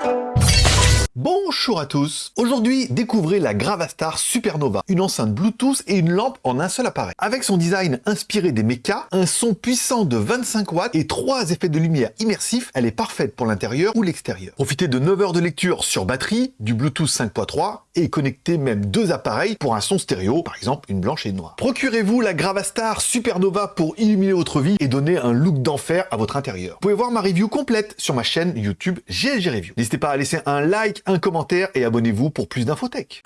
thank you Bonjour à tous Aujourd'hui, découvrez la Gravastar Supernova, une enceinte Bluetooth et une lampe en un seul appareil. Avec son design inspiré des mechas, un son puissant de 25 watts et trois effets de lumière immersifs, elle est parfaite pour l'intérieur ou l'extérieur. Profitez de 9 heures de lecture sur batterie, du Bluetooth 5.3 et connectez même deux appareils pour un son stéréo, par exemple une blanche et une noire. Procurez-vous la Gravastar Supernova pour illuminer votre vie et donner un look d'enfer à votre intérieur. Vous pouvez voir ma review complète sur ma chaîne YouTube GLG Review. N'hésitez pas à laisser un un commentaire et abonnez-vous pour plus d'infotech.